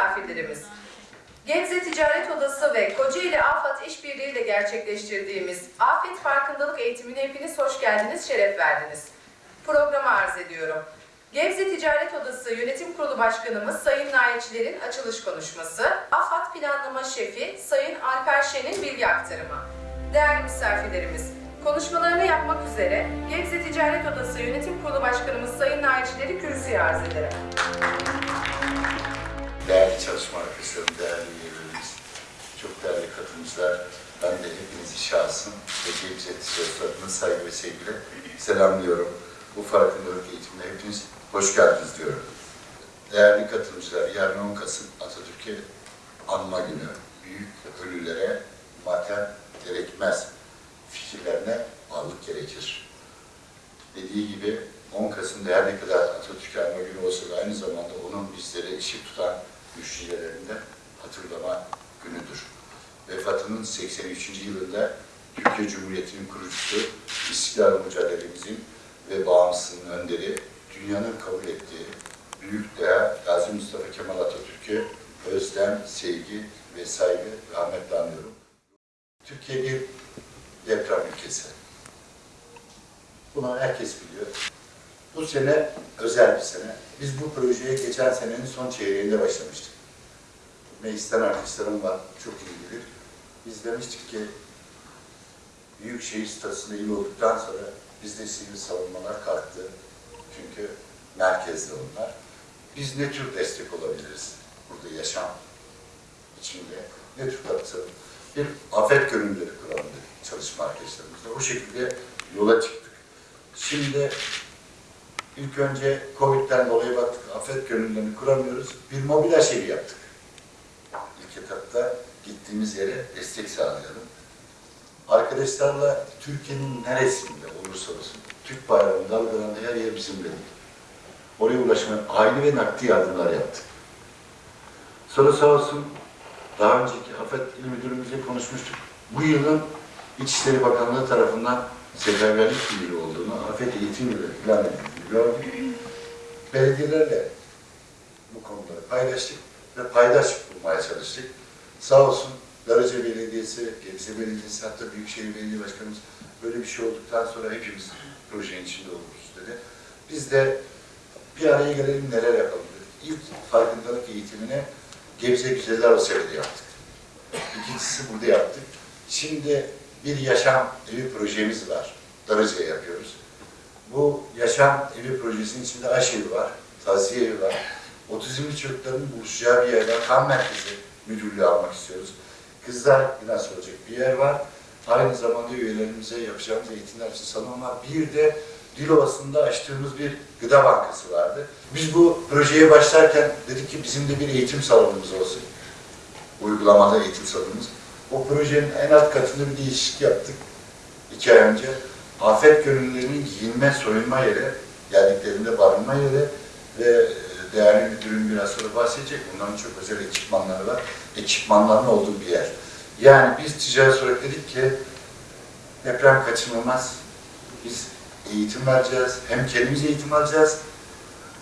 misafirlerimiz. Gebze Ticaret Odası ve Kocaeli AFAD İşbirliği ile gerçekleştirdiğimiz Afet Farkındalık Eğitimine hepiniz hoş geldiniz, şeref verdiniz. Programı arz ediyorum. Gebze Ticaret Odası Yönetim Kurulu Başkanımız Sayın Nailçilerin açılış konuşması, AFAD Planlama Şefi Sayın Alper Şen'in bilgi aktarımı. Değerli misafirlerimiz, konuşmalarını yapmak üzere Gebze Ticaret Odası Yönetim Kurulu Başkanımız Sayın Nailçileri kürsüye arz ederim. Değerli çalışma arkadaşlarım, değerli üyelerimiz, çok değerli katılımcılar, ben de hepinizi şahsım ve Ticaret adına saygı ve sevgiyle selamlıyorum. Bu farkındalık eğitimine hepiniz hoş geldiniz diyorum. Değerli katılımcılar, yarın 10 Kasım Atatürk'e anma günü. Büyük ölülere matem gerekmez. Fikirlerine varlık gerekir. Dediği gibi 10 Kasım'da her ne kadar Atatürk'e anma günü olsa da aynı zamanda onun bizlere ışık tutan düşüncelerini de hatırlama günüdür. Vefatının 83. yılında Türkiye Cumhuriyeti'nin kurucusu, İstiklal mücadelemizin ve bağımsızlığın önderi, dünyanın kabul ettiği büyük değer Gazi Mustafa Kemal Atatürk'e özlem, sevgi ve saygı rahmetle anıyorum. Türkiye bir deprem ülkesi. Bunu herkes biliyor. Bu sene özel bir sene. Biz bu geçen senenin son çeyreğinde başlamıştık. Meclisten arkadaşlarım var, çok iyi bilir. Biz demiştik ki, Büyükşehir statüsünde iyi olduktan sonra bizde sivil savunmalar kalktı. Çünkü merkezde onlar. Biz ne tür destek olabiliriz burada yaşam içinde? Ne tür katkı Bir afet gönüllüleri kuralım çalışma arkadaşlarımızla. O şekilde yola çıktık. Şimdi ilk önce Covid'den dolayı baktık, afet gönüllülerini kuramıyoruz. Bir mobil aşevi yaptık. İlk etapta gittiğimiz yere destek sağlayalım. Arkadaşlarla Türkiye'nin neresinde olursa olsun, Türk bayrağının dalgalandığı her yer bizim dedik. Oraya ulaşmaya aile ve nakdi yardımlar yaptık. Sonra sağ olsun daha önceki Afet İl Müdürümüzle konuşmuştuk. Bu yılın İçişleri Bakanlığı tarafından seferberlik birliği olduğunu, afet eğitim yılı ilan gördük. Belediyelerle bu konuları paylaştık ve paydaş bulmaya çalıştık. Sağ olsun Darıca Belediyesi, Gebze Belediyesi, hatta Büyükşehir Belediye Başkanımız böyle bir şey olduktan sonra hepimiz projenin içinde oluruz dedi. Biz de bir araya gelelim neler yapalım dedik. İlk farkındalık eğitimine Gebze Güzeller Osel'de yaptık. İkincisi burada yaptık. Şimdi bir yaşam evi projemiz var. Darıca'ya yapıyoruz. Bu yaşam evi projesinin içinde aşevi var, taziye evi var. Otizmli çocukların buluşacağı bir yer var. Kan merkezi müdürlüğü almak istiyoruz. Kızlar biraz olacak bir yer var. Aynı zamanda üyelerimize yapacağımız eğitimler için salon var. Bir de Dilovası'nda açtığımız bir gıda bankası vardı. Biz bu projeye başlarken dedik ki bizim de bir eğitim salonumuz olsun. Uygulamada eğitim salonumuz. O projenin en alt katında bir değişiklik yaptık. iki ay önce. Afet gönüllülerinin giyinme, soyunma yeri, geldiklerinde barınma yeri ve e, değerli müdürüm biraz sonra bahsedecek. Bunların çok özel ekipmanları var. Ekipmanların olduğu bir yer. Yani biz ticaret olarak dedik ki deprem kaçınılmaz. Biz eğitim vereceğiz. Hem kendimiz eğitim alacağız.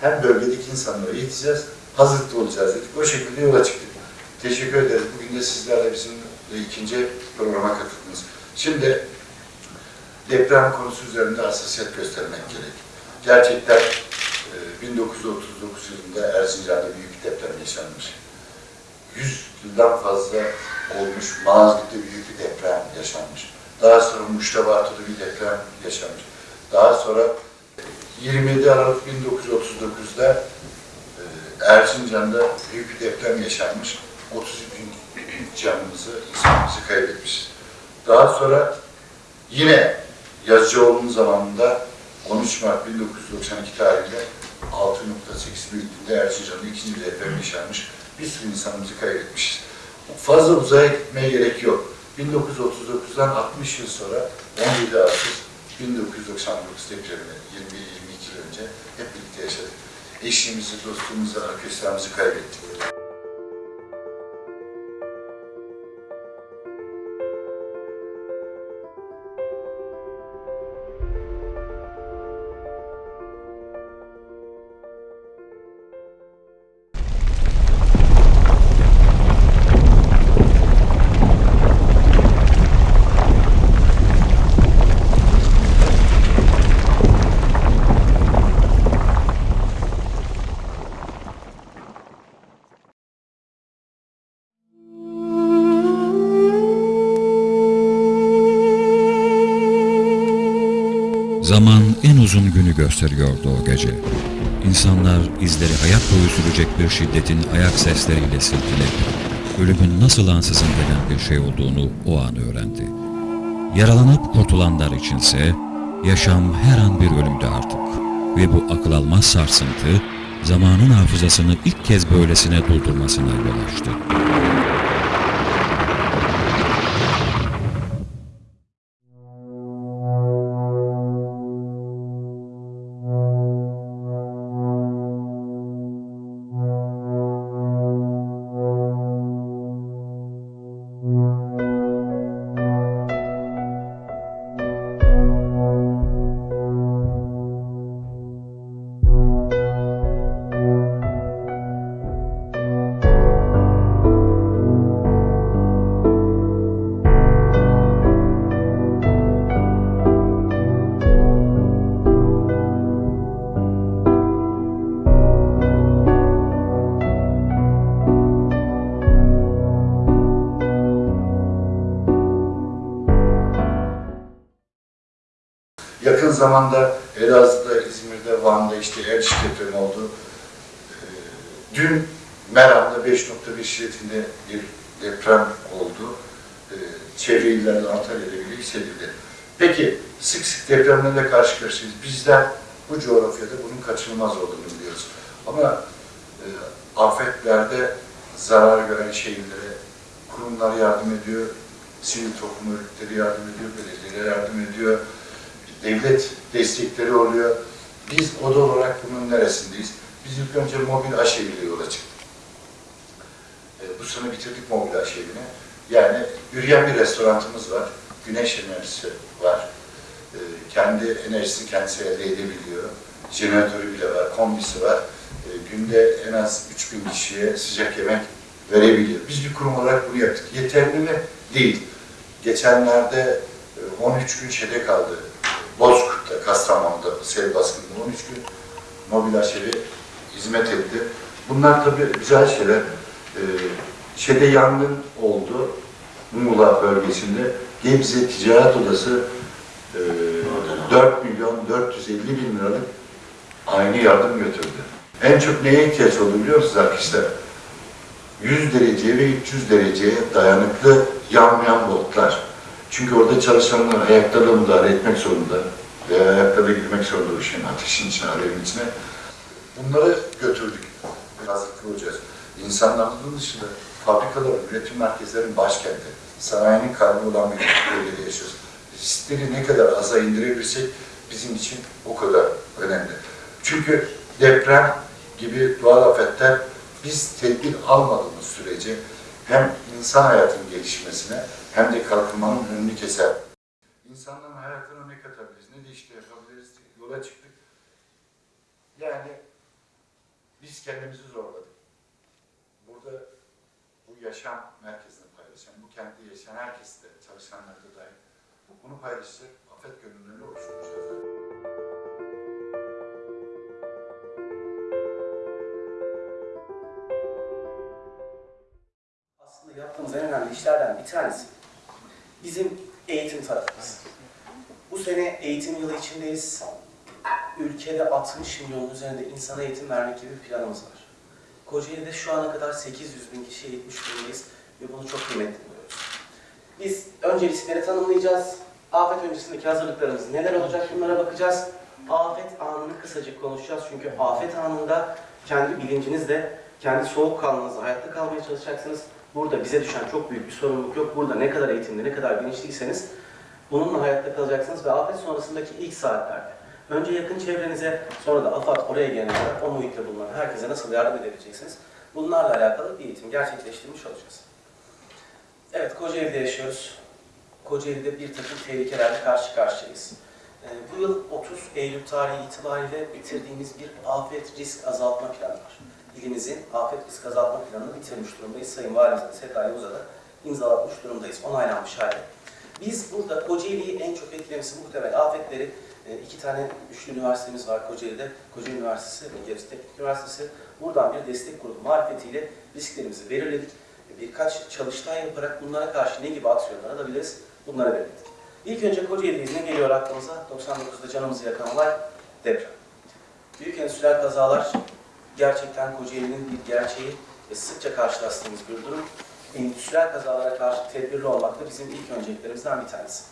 Hem bölgedeki insanları eğiteceğiz. Hazırlıklı olacağız dedik. O şekilde yola çıktık. Teşekkür ederiz. Bugün de sizlerle bizim ikinci programa katıldınız. Şimdi deprem konusu üzerinde hassasiyet göstermek gerek. Gerçekten e, 1939 yılında Erzincan'da büyük bir deprem yaşanmış. 100 yıldan fazla olmuş Malazgirt'te büyük bir deprem yaşanmış. Daha sonra Muştabatı'da bir deprem yaşanmış. Daha sonra 27 Aralık 1939'da e, Erzincan'da büyük bir deprem yaşanmış. 30 bin canımızı, insanımızı kaybetmişiz. Daha sonra yine Yazıcıoğlu'nun zamanında 13 Mart 1992 tarihinde 6.8 büyüklüğünde Erzincan'da ikinci bir deprem yaşanmış. Bir sürü insanımızı kaybetmişiz. Fazla uzaya gitmeye gerek yok. 1939'dan 60 yıl sonra 17 Ağustos 1999 depremini 21-22 yıl önce hep birlikte yaşadık. Eşimizi, dostumuzu, arkadaşlarımızı kaybettik. Gösteriyordu o gece. İnsanlar izleri hayat boyu sürecek bir şiddetin ayak sesleriyle silkeledi. Ölümün nasıl ansızın gelen bir şey olduğunu o an öğrendi. Yaralanıp kurtulanlar içinse yaşam her an bir ölümdü artık. Ve bu akıl almaz sarsıntı zamanın hafızasını ilk kez böylesine doldurmasına yol açtı. Zamanda Elazığ'da, İzmir'de, Van'da işte Erciş depremi oldu. Dün Meram'da 5.1 şiddetinde bir deprem oldu. Ee, Çevre illerde Antalya'da bile hissedildi. Peki sık sık depremlerle karşı karşıyayız. Bizler bu coğrafyada bunun kaçınılmaz olduğunu biliyoruz. Ama e, afetlerde zarar gören şehirlere kurumlar yardım ediyor, sivil toplum örgütleri yardım ediyor, belediyeler yardım ediyor, devlet destekleri oluyor. Biz oda olarak bunun neresindeyiz? Biz ilk önce mobil aşeviyle yola çıktık. E, bu sene bitirdik mobil aşevini. Yani yürüyen bir restoranımız var. Güneş enerjisi var. E, kendi enerjisini kendisi elde edebiliyor. Jeneratörü bile var, kombisi var. E, günde en az 3000 kişiye sıcak yemek verebiliyor. Biz bir kurum olarak bunu yaptık. Yeterli mi? Değil. Geçenlerde e, 13 gün şeyde kaldı. Bozkurt'ta, Kastamonu'da sel baskınında 13 gün mobil aşevi hizmet etti. Bunlar tabii güzel şeyler. Ee, şeyde yangın oldu. Muğla bölgesinde. Gebze Ticaret Odası e, 4 milyon 450 bin liralık aynı yardım götürdü. En çok neye ihtiyaç oldu biliyor musunuz arkadaşlar? 100 dereceye ve 300 dereceye dayanıklı yanmayan botlar. Çünkü orada çalışanlar ayaklarla müdahale etmek zorunda veya ayaklarla girmek zorunda o şeyin ateşin içine, alevin içine. Bunları götürdük. Hazırlıklı olacağız. İnsanların dışında fabrikaların, üretim merkezlerinin başkenti, sanayinin karnı olan bir bölgede yaşıyoruz. Riskleri ne kadar aza indirebilirsek bizim için o kadar önemli. Çünkü deprem gibi doğal afetler biz tedbir almadığımız sürece hem insan hayatının gelişmesine hem de kalkınmanın önünü keser. İnsanların hayatına ne katabiliriz, ne de işte yapabiliriz yola çıktık. Yani biz kendimizi zorladık. Burada bu yaşam merkezini paylaşan, bu kentte yaşayan herkes de, çalışanlar da dahil bunu paylaşacak afet gönüllülüğünü oluşturacağız. Yaptığımız en önemli işlerden bir tanesi bizim eğitim tarafımız. Bu sene eğitim yılı içindeyiz. Ülkede 60 milyonun üzerinde insana eğitim vermek gibi bir planımız var. Kocaeli'de şu ana kadar 800 bin kişiye eğitmiş durumdayız ve bunu çok kıymetli buluyoruz. Biz önce riskleri tanımlayacağız. Afet öncesindeki hazırlıklarımız neler olacak bunlara bakacağız. Afet anını kısacık konuşacağız çünkü afet anında kendi bilincinizle, kendi soğukkanlılığınızla hayatta kalmaya çalışacaksınız. Burada bize düşen çok büyük bir sorumluluk yok. Burada ne kadar eğitimli, ne kadar bilinçliyseniz bununla hayatta kalacaksınız ve afet sonrasındaki ilk saatlerde önce yakın çevrenize, sonra da AFAD oraya gelene o muhitte bulunan herkese nasıl yardım edebileceksiniz? Bunlarla alakalı bir eğitim gerçekleştirmiş olacağız. Evet, Kocaeli'de yaşıyoruz. Kocaeli'de bir takım tehlikelerle karşı karşıyayız. Ee, bu yıl 30 Eylül tarihi itibariyle bitirdiğimiz bir afet risk azaltma planı var. İlimizin afet risk azaltma planını bitirmiş durumdayız. Sayın Valimizle Sezai Uza'da imzalatmış durumdayız. Onaylanmış hali. Biz burada Kocaeli'yi en çok etkilemesi muhtemel afetleri e, iki tane üçlü üniversitemiz var Kocaeli'de. Kocaeli Üniversitesi ve Gebze Teknik Üniversitesi. Buradan bir destek grubu marifetiyle risklerimizi belirledik. Birkaç çalıştay yaparak bunlara karşı ne gibi aksiyonlar alabiliriz bunlara belirledik. İlk önce Kocaeli izni geliyor aklımıza. 99'da canımızı yakan olay. deprem. Büyük endüstriyel kazalar gerçekten Kocaeli'nin bir gerçeği ve sıkça karşılaştığımız bir durum. Endüstriyel kazalara karşı tedbirli olmak da bizim ilk önceliklerimizden bir tanesi.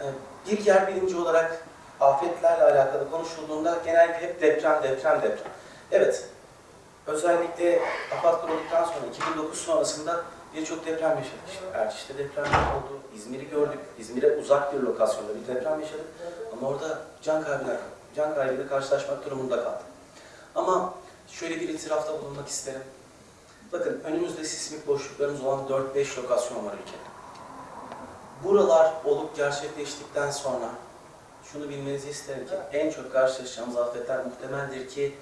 Ee, Bir yer bilimci olarak afetlerle alakalı konuşulduğunda genellikle hep deprem, deprem, deprem. Evet, özellikle afet kurulduktan sonra 2009 sonrasında birçok deprem yaşadık. İşte Erciş'te deprem oldu, İzmir'i gördük. İzmir'e uzak bir lokasyonda bir deprem yaşadık. Ama orada can kaybına, can kaybıyla karşılaşmak durumunda kaldık. Ama şöyle bir itirafta bulunmak isterim. Bakın önümüzde sismik boşluklarımız olan 4-5 lokasyon var ülkede. Buralar olup gerçekleştikten sonra şunu bilmenizi isterim ki en çok karşılaşacağımız afetler muhtemeldir ki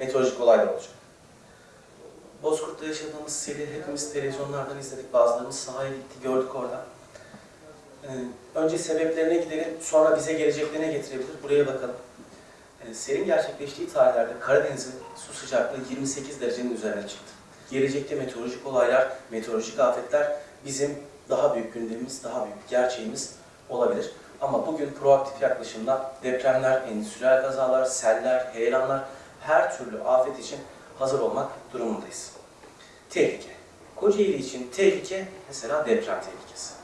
meteorolojik olaylar olacak. Bozkurt'ta yaşadığımız seli hepimiz televizyonlardan izledik. Bazılarımız sahaya gitti, gördük orada. Ee, önce sebeplerine gidelim, sonra bize geleceklerine getirebilir. Buraya bakalım. Ee, selin gerçekleştiği tarihlerde Karadeniz'in su sıcaklığı 28 derecenin üzerine çıktı. Gelecekte meteorolojik olaylar, meteorolojik afetler bizim daha büyük gündemimiz, daha büyük gerçeğimiz olabilir. Ama bugün proaktif yaklaşımda depremler, endüstriyel kazalar, seller, heyelanlar her türlü afet için hazır olmak durumundayız. Tehlike. Kocaeli için tehlike mesela deprem tehlikesi.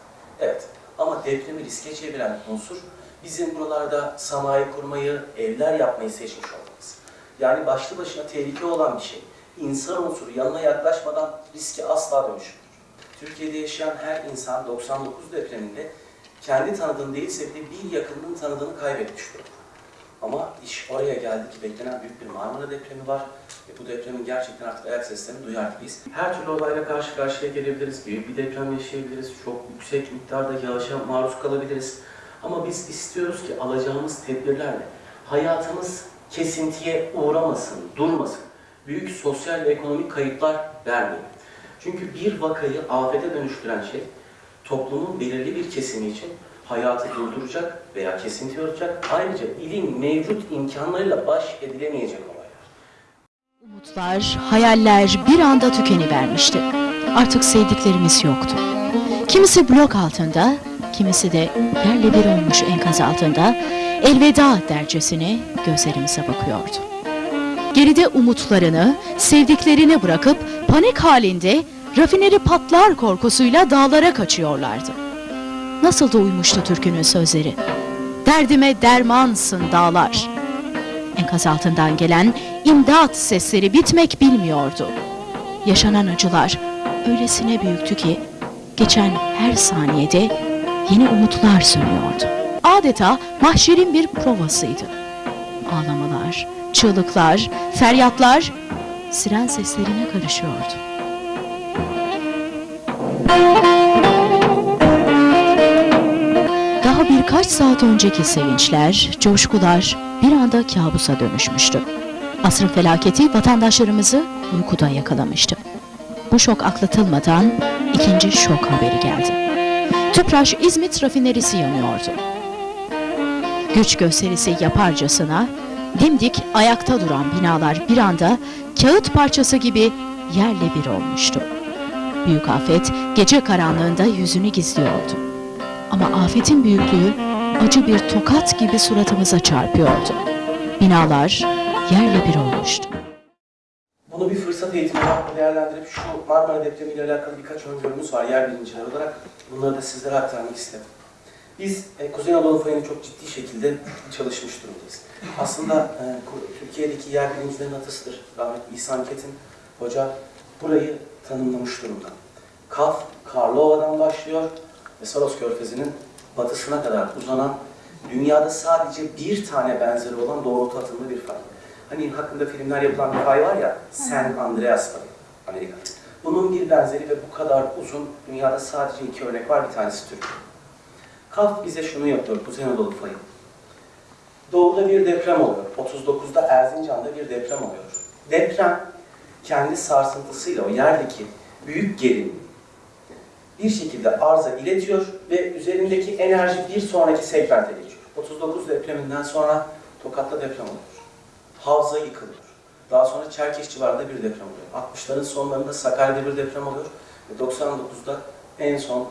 Evet ama depremi riske çeviren unsur bizim buralarda sanayi kurmayı, evler yapmayı seçmiş olmamız. Yani başlı başına tehlike olan bir şey. İnsan unsuru yanına yaklaşmadan riske asla dönüşmüyor. Türkiye'de yaşayan her insan 99 depreminde kendi tanıdığını değilse bile bir yakınının tanıdığını kaybetmiş durumda. Ama iş oraya geldi ki beklenen büyük bir Marmara depremi var ve bu depremin gerçekten artık ayak seslerini duyar gibiyiz. Her türlü olayla karşı karşıya gelebiliriz, büyük bir deprem yaşayabiliriz, çok yüksek miktarda yağışa maruz kalabiliriz. Ama biz istiyoruz ki alacağımız tedbirlerle hayatımız kesintiye uğramasın, durmasın. Büyük sosyal ve ekonomik kayıplar vermeyin. Çünkü bir vakayı afete dönüştüren şey toplumun belirli bir kesimi için hayatı durduracak veya kesinti olacak. Ayrıca ilin mevcut imkanlarıyla baş edilemeyecek olaylar. Umutlar, hayaller bir anda tükenivermişti. Artık sevdiklerimiz yoktu. Kimisi blok altında, kimisi de yerle bir olmuş enkaz altında elveda dercesine gözlerimize bakıyordu. Geride umutlarını, sevdiklerini bırakıp panik halinde rafineri patlar korkusuyla dağlara kaçıyorlardı. Nasıl da uymuştu türkünün sözleri. Derdime dermansın dağlar. Enkaz altından gelen imdat sesleri bitmek bilmiyordu. Yaşanan acılar öylesine büyüktü ki geçen her saniyede yeni umutlar sönüyordu. Adeta mahşerin bir provasıydı. Ağlamalar, çığlıklar, feryatlar siren seslerine karışıyordu. Daha birkaç saat önceki sevinçler, coşkular bir anda kabusa dönüşmüştü. Asrın felaketi vatandaşlarımızı uykuda yakalamıştı. Bu şok atlatılmadan ikinci şok haberi geldi. Tüpraş İzmit rafinerisi yanıyordu. Güç gösterisi yaparcasına dimdik ayakta duran binalar bir anda kağıt parçası gibi yerle bir olmuştu. Büyük afet gece karanlığında yüzünü gizliyordu. Ama afetin büyüklüğü acı bir tokat gibi suratımıza çarpıyordu. Binalar yerle bir olmuştu. Fırsat eğitimi olarak değerlendirip şu Marmara depremiyle alakalı birkaç öngörümüz var yer bilimciler olarak. Bunları da sizlere aktarmak istedim. Biz e, Kuzey Anadolu fayını çok ciddi şekilde çalışmış durumdayız. Aslında e, Türkiye'deki yer bilimcilerin atısıdır. Rahmetli İhsan Ketin Hoca burayı tanımlamış durumda. Kaf, Karlova'dan başlıyor ve Saros Körfezi'nin batısına kadar uzanan dünyada sadece bir tane benzeri olan doğrultu atımlı bir fay. Hani hakkında filmler yapılan bir fay var ya, San Andreas fayı, Amerika'da. Bunun bir benzeri ve bu kadar uzun, dünyada sadece iki örnek var, bir tanesi Türkiye. Kaf bize şunu yapıyor, Kuzey Anadolu fayı. Doğuda bir deprem oluyor. 39'da Erzincan'da bir deprem oluyor. Deprem kendi sarsıntısıyla o yerdeki büyük gerilim bir şekilde arıza iletiyor ve üzerindeki enerji bir sonraki segmente geçiyor. 39 depreminden sonra Tokat'ta deprem oluyor. Havza yıkılıyor. Daha sonra Çerkeş civarında bir deprem oluyor. 60'ların sonlarında Sakarya'da bir deprem oluyor. Ve 99'da en son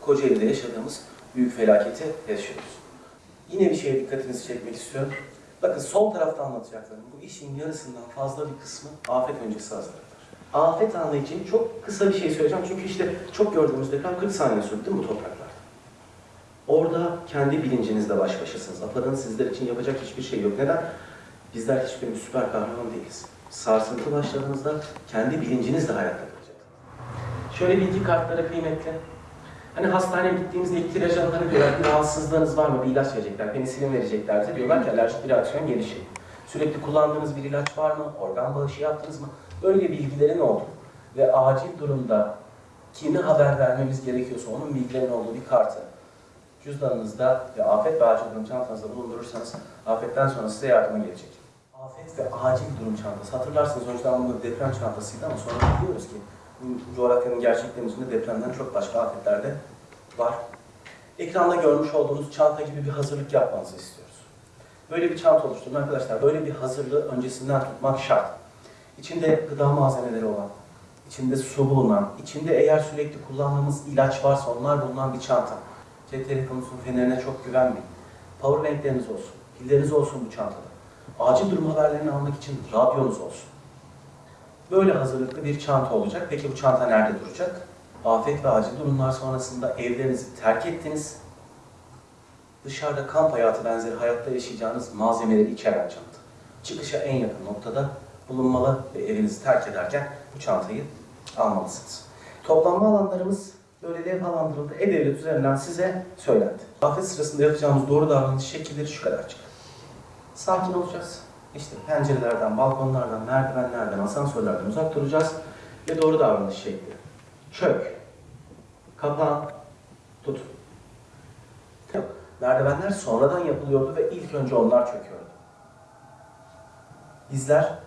Kocaeli'de yaşadığımız büyük felaketi yaşıyoruz. Yine bir şeye dikkatinizi çekmek istiyorum. Bakın sol tarafta anlatacaklarım. Bu işin yarısından fazla bir kısmı afet öncesi hazırlıklar. Afet anı için çok kısa bir şey söyleyeceğim. Çünkü işte çok gördüğümüz deprem 40 saniye sürdü değil mi bu topraklarda? Orada kendi bilincinizle baş başasınız. AFAD'ın sizler için yapacak hiçbir şey yok. Neden? Bizler hiçbirimiz süper kahraman değiliz. Sarsıntı başladığınızda kendi bilincinizle hayatta kalacaksınız. Şöyle bilgi kartları kıymetli. Hani hastaneye gittiğinizde ilk tiraj alanları diyorlar bir rahatsızlığınız var mı? Bir ilaç verecekler, penisilin verecekler bize. Diyorlar ki alerjik bir reaksiyon gelişecek. Sürekli kullandığınız bir ilaç var mı? Organ bağışı yaptınız mı? Böyle bilgilerin olduğu ve acil durumda kime haber vermemiz gerekiyorsa onun bilgilerinin olduğu bir kartı cüzdanınızda ve afet ve acil durum çantanızda bulundurursanız afetten sonra size yardıma gelecek. Afet ve acil durum çantası. Hatırlarsınız önceden bu deprem çantasıydı ama sonra biliyoruz ki bu coğrafyanın gerçekliğinin depremden çok başka afetler de var. Ekranda görmüş olduğunuz çanta gibi bir hazırlık yapmanızı istiyoruz. Böyle bir çanta oluşturun arkadaşlar. Böyle bir hazırlığı öncesinden tutmak şart. İçinde gıda malzemeleri olan, içinde su bulunan, içinde eğer sürekli kullandığımız ilaç varsa onlar bulunan bir çanta. Cep telefonunuzun fenerine çok güvenmeyin. Powerbankleriniz olsun, pilleriniz olsun bu çantada. Acil durum haberlerini almak için radyonuz olsun. Böyle hazırlıklı bir çanta olacak. Peki bu çanta nerede duracak? Afet ve acil durumlar sonrasında evlerinizi terk ettiniz. Dışarıda kamp hayatı benzeri hayatta yaşayacağınız malzemeleri içeren çanta. Çıkışa en yakın noktada bulunmalı ve evinizi terk ederken bu çantayı almalısınız. Toplanma alanlarımız böyle levhalandırıldı. E-Devlet üzerinden size söylendi. Afet sırasında yapacağımız doğru davranış şekilleri şu kadarcık. Sakin olacağız. İşte pencerelerden, balkonlardan, merdivenlerden, asansörlerden uzak duracağız. Ve doğru davranış şekli. Çök. Kapan. Tut. Yok. Merdivenler sonradan yapılıyordu ve ilk önce onlar çöküyordu. Bizler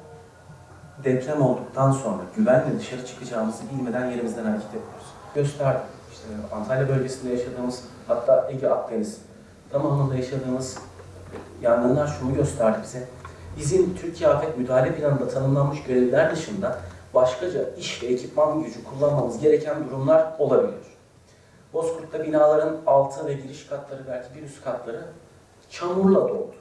deprem olduktan sonra güvenle dışarı çıkacağımızı bilmeden yerimizden hareket ediyoruz. Gösterdim. İşte Antalya bölgesinde yaşadığımız, hatta Ege Akdeniz tamamında yaşadığımız yangınlar şunu gösterdi bize. Bizim Türkiye Afet Müdahale Planı'nda tanımlanmış görevler dışında başkaca iş ve ekipman gücü kullanmamız gereken durumlar olabiliyor. Bozkurt'ta binaların altı ve giriş katları belki bir üst katları çamurla doldu.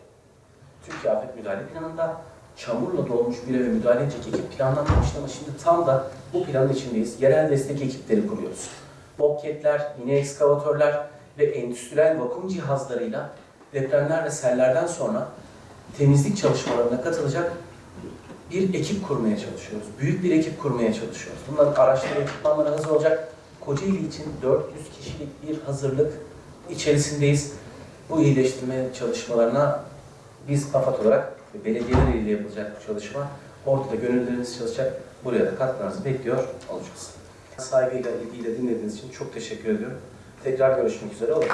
Türkiye Afet Müdahale Planı'nda çamurla dolmuş bir eve müdahale edecek ekip planlanmamıştı ama şimdi tam da bu planın içindeyiz. Yerel destek ekipleri kuruyoruz. Bobcat'ler, yine ekskavatörler ve endüstriyel vakum cihazlarıyla depremler ve sellerden sonra temizlik çalışmalarına katılacak bir ekip kurmaya çalışıyoruz. Büyük bir ekip kurmaya çalışıyoruz. Bunların araçları, ekipmanları hazır olacak. Kocaeli için 400 kişilik bir hazırlık içerisindeyiz. Bu iyileştirme çalışmalarına biz AFAD olarak ve belediyeler ile yapılacak bu çalışma. Orada da gönülleriniz çalışacak. Buraya da katkılarınızı bekliyor olacağız. Saygıyla, ilgiyle dinlediğiniz için çok teşekkür ediyorum. Tekrar görüşmek üzere. Olur.